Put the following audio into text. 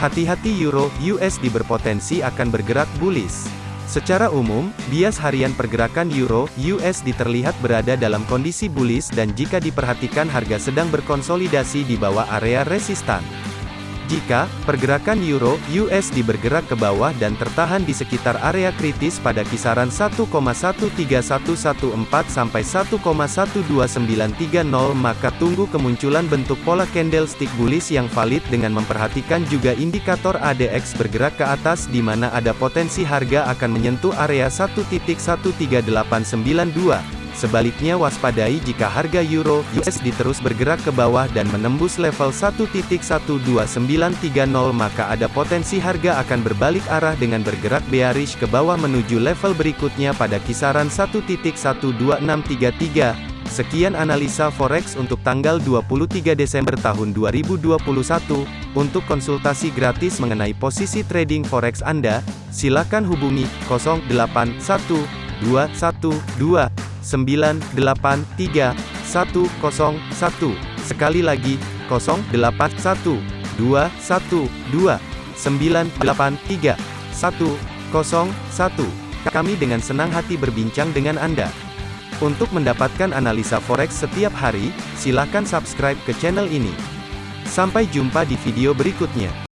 Hati-hati euro USD berpotensi akan bergerak bullish. Secara umum, bias harian pergerakan euro USD terlihat berada dalam kondisi bullish dan jika diperhatikan harga sedang berkonsolidasi di bawah area resistan. Jika pergerakan euro USD bergerak ke bawah dan tertahan di sekitar area kritis pada kisaran 1,13114 sampai 1,12930 maka tunggu kemunculan bentuk pola candlestick bullish yang valid dengan memperhatikan juga indikator ADX bergerak ke atas di mana ada potensi harga akan menyentuh area 1.13892. Sebaliknya waspadai jika harga euro USD terus bergerak ke bawah dan menembus level 1.12930 maka ada potensi harga akan berbalik arah dengan bergerak bearish ke bawah menuju level berikutnya pada kisaran 1.12633. Sekian analisa forex untuk tanggal 23 Desember tahun 2021. Untuk konsultasi gratis mengenai posisi trading forex Anda, silakan hubungi 081212 983 101. Sekali lagi, 081 212 983 101. Kami dengan senang hati berbincang dengan Anda. Untuk mendapatkan analisa forex setiap hari, silakan subscribe ke channel ini. Sampai jumpa di video berikutnya.